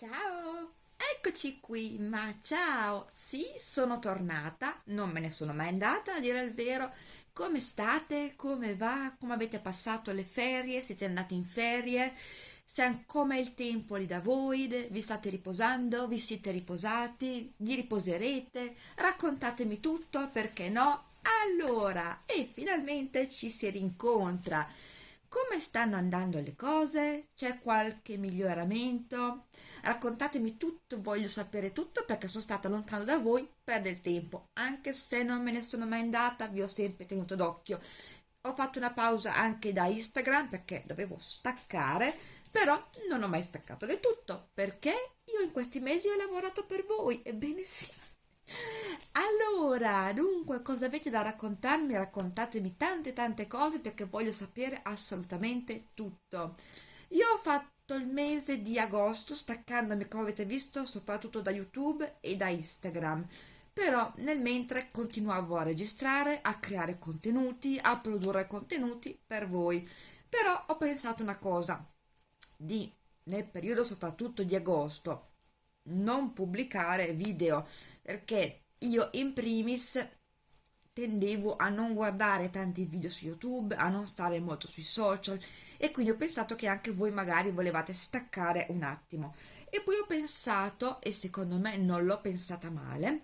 Ciao, eccoci qui, ma ciao, sì, sono tornata, non me ne sono mai andata a dire il vero. Come state? Come va? Come avete passato le ferie? Siete andati in ferie? Com'è il tempo lì da voi? Vi state riposando? Vi siete riposati? Vi riposerete? Raccontatemi tutto, perché no? Allora, e finalmente ci si rincontra. Come stanno andando le cose? C'è qualche miglioramento? Raccontatemi tutto, voglio sapere tutto perché sono stata lontano da voi per del tempo. Anche se non me ne sono mai andata, vi ho sempre tenuto d'occhio. Ho fatto una pausa anche da Instagram perché dovevo staccare, però non ho mai staccato del tutto perché io in questi mesi ho lavorato per voi, ebbene sì. Allora, dunque, cosa avete da raccontarmi? Raccontatemi tante tante cose perché voglio sapere assolutamente tutto. Io ho fatto il mese di agosto staccandomi, come avete visto, soprattutto da YouTube e da Instagram. Però nel mentre continuavo a registrare, a creare contenuti, a produrre contenuti per voi. Però ho pensato una cosa, di nel periodo soprattutto di agosto non pubblicare video perché io in primis tendevo a non guardare tanti video su YouTube, a non stare molto sui social e quindi ho pensato che anche voi magari volevate staccare un attimo. E poi ho pensato, e secondo me non l'ho pensata male,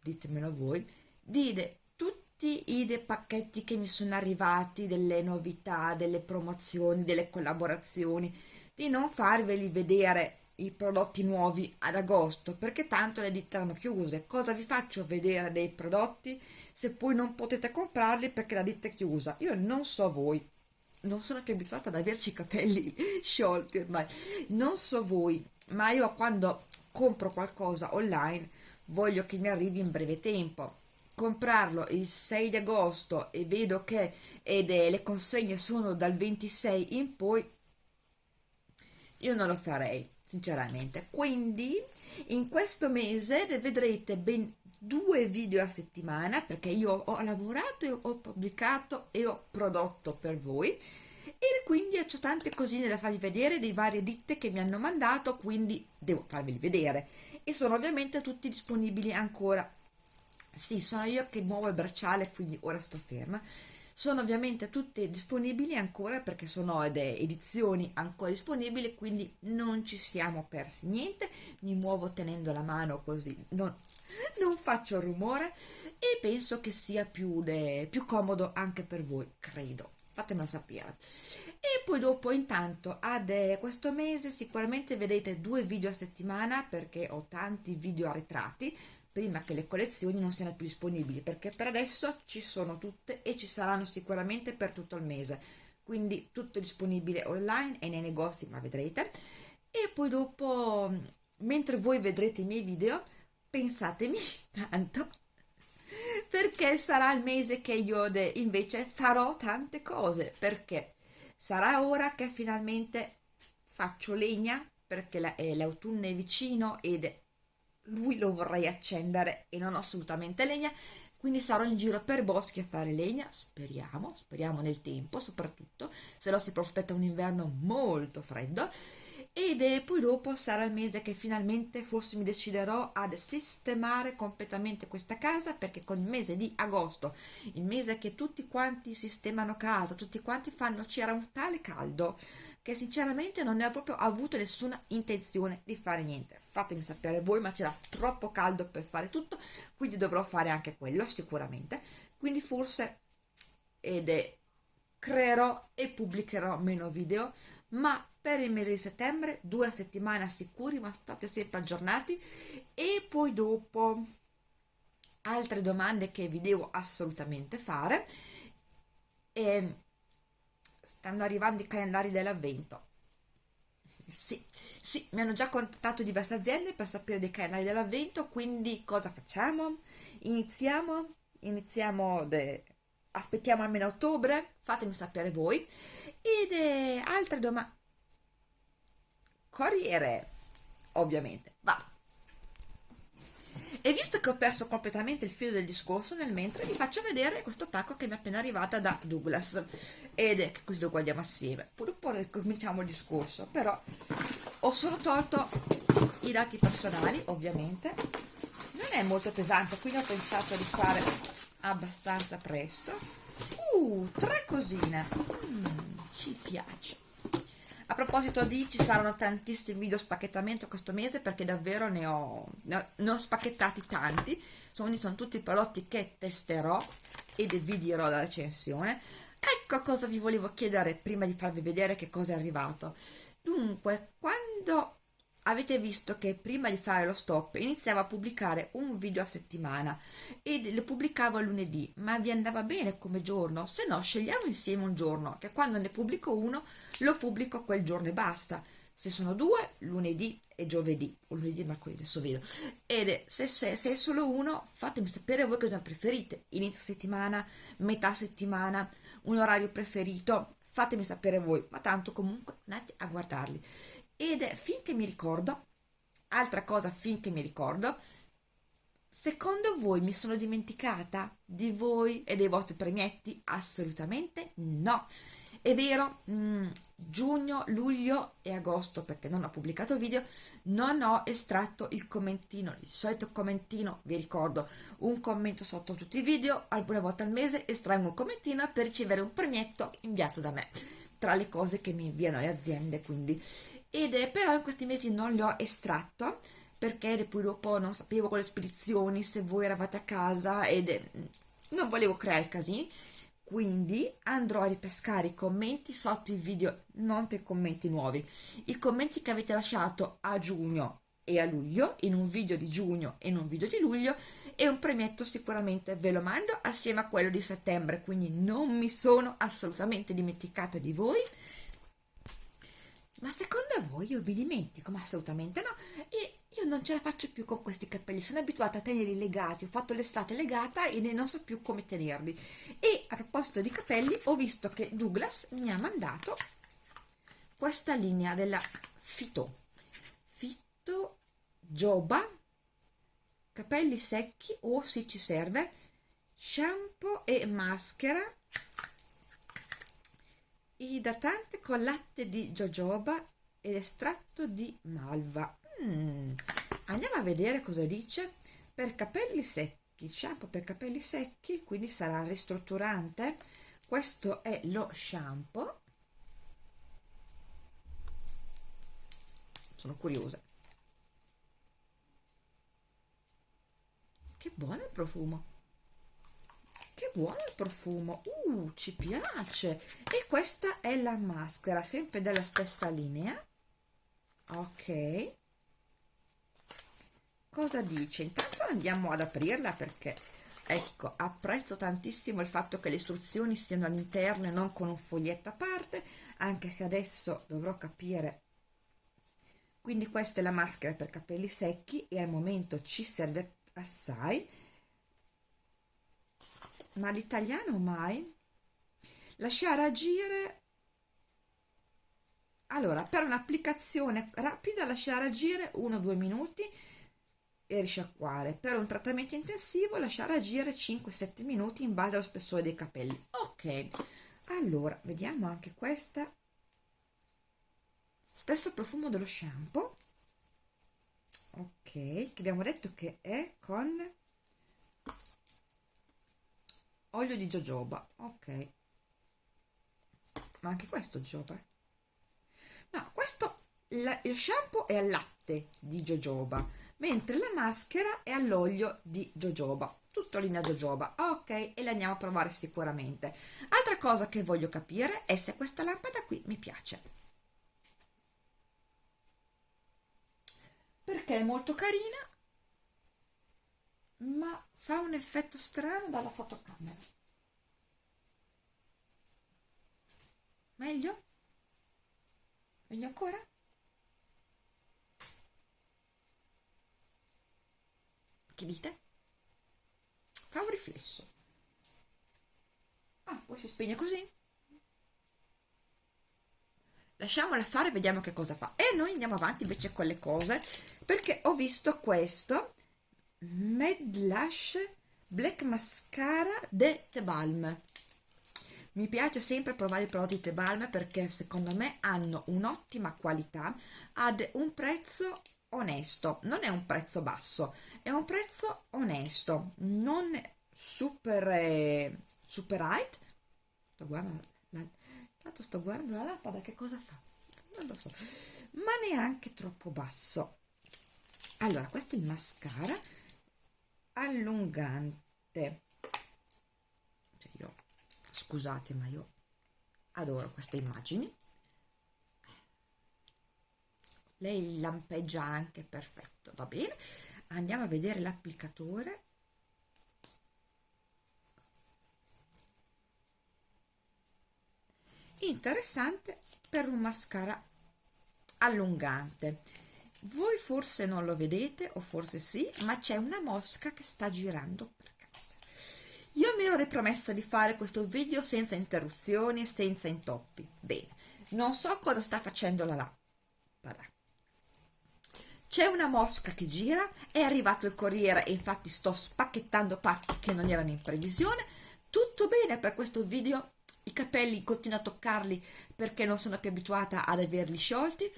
ditemelo voi, di tutti i pacchetti che mi sono arrivati, delle novità, delle promozioni, delle collaborazioni, di non farveli vedere i prodotti nuovi ad agosto perché tanto le ditte erano chiuse. Cosa vi faccio vedere dei prodotti se poi non potete comprarli perché la ditta è chiusa? Io non so voi. Non sono più abituata ad averci i capelli sciolti ormai. Non so voi ma io quando compro qualcosa online voglio che mi arrivi in breve tempo. Comprarlo il 6 di agosto e vedo che ed, eh, le consegne sono dal 26 in poi io non lo farei sinceramente. Quindi in questo mese vedrete ben due video a settimana perché io ho lavorato ho pubblicato e ho prodotto per voi. E quindi ho tante cosine da farvi vedere di varie ditte che mi hanno mandato quindi devo farveli vedere. E sono ovviamente tutti disponibili ancora. Sì sono io che muovo il bracciale quindi ora sto ferma sono ovviamente tutte disponibili ancora perché sono edizioni ancora disponibili quindi non ci siamo persi niente. Mi muovo tenendo la mano così non, non faccio rumore e penso che sia più, de, più comodo anche per voi credo. Fatemelo sapere. E poi dopo intanto ad questo mese sicuramente vedete due video a settimana perché ho tanti video arretrati prima che le collezioni non siano più disponibili perché per adesso ci sono tutte e ci saranno sicuramente per tutto il mese. Quindi tutto disponibile online e nei negozi ma vedrete. E poi dopo mentre voi vedrete i miei video pensatemi tanto perché sarà il mese che io invece farò tante cose perché sarà ora che finalmente faccio legna perché l'autunno è vicino ed lui lo vorrei accendere e non ho assolutamente legna quindi sarò in giro per boschi a fare legna. Speriamo, speriamo nel tempo soprattutto se no si prospetta un inverno molto freddo ed poi dopo sarà il mese che finalmente forse mi deciderò ad sistemare completamente questa casa perché con il mese di agosto il mese che tutti quanti sistemano casa tutti quanti fanno c'era un tale caldo che sinceramente non ne ho proprio avuto nessuna intenzione di fare niente. Fatemi sapere voi ma c'era troppo caldo per fare tutto quindi dovrò fare anche quello sicuramente. Quindi forse ed è, creerò e pubblicherò meno video ma per il mese di settembre due settimane sicuri ma state sempre aggiornati. E poi dopo altre domande che vi devo assolutamente fare. E stanno arrivando i calendari dell'avvento. Sì, sì, mi hanno già contattato diverse aziende per sapere dei calendari dell'avvento, quindi cosa facciamo? Iniziamo, iniziamo, de... aspettiamo almeno ottobre, fatemi sapere voi. Ed eh, altre domande... Corriere, ovviamente, va. E visto che ho perso completamente il filo del discorso nel mentre, vi faccio vedere questo pacco che mi è appena arrivata da Douglas. Ed è che così lo guardiamo assieme. Poi dopo cominciamo il discorso, però ho solo tolto i dati personali ovviamente non è molto pesante quindi ho pensato di fare abbastanza presto. Uh, tre cosine. Mm, ci piace. A proposito di ci saranno tantissimi video spacchettamento questo mese perché davvero ne ho, ne ho spacchettati tanti. Sono, sono tutti prodotti che testerò ed vi dirò la recensione. Ecco cosa vi volevo chiedere prima di farvi vedere che cosa è arrivato. Dunque quando avete visto che prima di fare lo stop iniziavo a pubblicare un video a settimana e lo pubblicavo lunedì ma vi andava bene come giorno? Se no scegliamo insieme un giorno che quando ne pubblico uno lo pubblico quel giorno e basta. Se sono due lunedì e giovedì. O lunedì mercoledì adesso vedo. Ed se, se, se, è solo uno fatemi sapere voi cosa preferite. Inizio settimana metà settimana un orario preferito fatemi sapere voi. Ma tanto comunque andate a guardarli ed è finché mi ricordo altra cosa finché mi ricordo secondo voi mi sono dimenticata di voi e dei vostri premietti? Assolutamente no. È vero mh, mm, giugno luglio e agosto perché non ho pubblicato video non ho estratto il commentino il solito commentino vi ricordo un commento sotto tutti i video alcune volte al mese estraggo un commentino per ricevere un premietto inviato da me tra le cose che mi inviano le aziende quindi ed è però in questi mesi non li ho estratto perché poi dopo non sapevo con le spedizioni se voi eravate a casa ed è, non volevo creare casini. Quindi andrò a ripescare i commenti sotto i video non dei commenti nuovi. I commenti che avete lasciato a giugno e a luglio in un video di giugno e in un video di luglio e un premietto sicuramente ve lo mando assieme a quello di settembre. Quindi non mi sono assolutamente dimenticata di voi ma secondo voi io vi dimentico? Ma assolutamente no. E io non ce la faccio più con questi capelli, sono abituata a tenerli legati, ho fatto l'estate legata e non so più come tenerli. E a proposito di capelli, ho visto che Douglas mi ha mandato questa linea della Fito. Fito Joba, capelli secchi o se ci serve, shampoo e maschera idratante con latte di jojoba ed estratto di malva. Mm. andiamo a vedere cosa dice. Per capelli secchi shampoo per capelli secchi quindi sarà ristrutturante. Questo è lo shampoo. Sono curiosa. Che buono il profumo buono il profumo. Uh ci piace. E questa è la maschera sempre della stessa linea. Ok. Cosa dice? Intanto andiamo ad aprirla perché ecco apprezzo tantissimo il fatto che le istruzioni siano all'interno e non con un foglietto a parte anche se adesso dovrò capire. Quindi questa è la maschera per capelli secchi e al momento ci serve assai ma l'italiano mai? Lasciare agire? Allora per un'applicazione rapida lasciare agire 1-2 minuti e risciacquare. Per un trattamento intensivo lasciare agire 5-7 minuti in base allo spessore dei capelli. Ok allora vediamo anche questa. Stesso profumo dello shampoo. Ok che abbiamo detto che è con olio di jojoba ok. Ma anche questo jojoba no questo la, il shampoo è al latte di jojoba mentre la maschera è all'olio di jojoba. Tutto linea jojoba ok e le andiamo a provare sicuramente. Altra cosa che voglio capire è se questa lampada qui mi piace. Perché è molto carina ma fa un effetto strano dalla fotocamera meglio? meglio ancora? che dite? fa un riflesso ah poi si spegne così lasciamola fare vediamo che cosa fa e noi andiamo avanti invece con le cose perché ho visto questo Mad Lash Black Mascara de Tebalm mi piace sempre provare i prodotti Tebalm perché secondo me hanno un'ottima qualità ad un prezzo onesto. Non è un prezzo basso è un prezzo onesto non super eh, super high. Sto guardando tanto sto guardando la lampada che cosa fa? Non lo so ma neanche troppo basso. Allora questo è il mascara allungante. Cioè io scusate ma io adoro queste immagini. Lei lampeggia anche perfetto va bene. Andiamo a vedere l'applicatore. Interessante per un mascara allungante voi forse non lo vedete o forse sì ma c'è una mosca che sta girando per casa. Io mi ero ripromessa di fare questo video senza interruzioni e senza intoppi. Bene non so cosa sta facendo la lampada c'è una mosca che gira è arrivato il corriere e infatti sto spacchettando pacchi che non erano in previsione. Tutto bene per questo video i capelli continuo a toccarli perché non sono più abituata ad averli sciolti.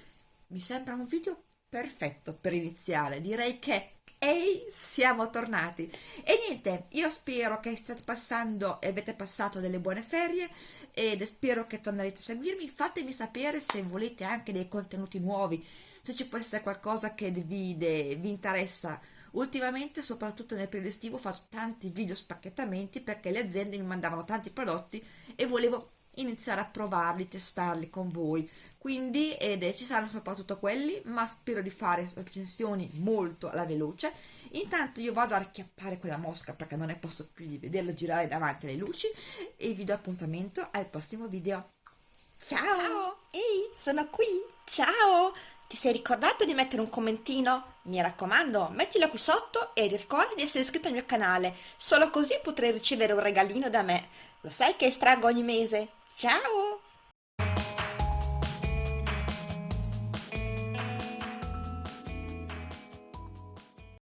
Mi sembra un video perfetto per iniziare. Direi che ehi siamo tornati. E niente io spero che state passando e avete passato delle buone ferie ed spero che tornerete a seguirmi. Fatemi sapere se volete anche dei contenuti nuovi se ci può essere qualcosa che vi, vi interessa. Ultimamente soprattutto nel periodo estivo faccio tanti video spacchettamenti perché le aziende mi mandavano tanti prodotti e volevo iniziare a provarli, testarli con voi quindi ed, eh, ci saranno soprattutto quelli ma spero di fare recensioni molto alla veloce intanto io vado a racchiappare quella mosca perché non ne posso più di vederla girare davanti alle luci e vi do appuntamento al prossimo video ciao, ciao. ehi sono qui ciao ti sei ricordato di mettere un commentino? Mi raccomando, mettilo qui sotto e ricorda di essere iscritto al mio canale, solo così potrai ricevere un regalino da me. Lo sai che estraggo ogni mese? Ciao!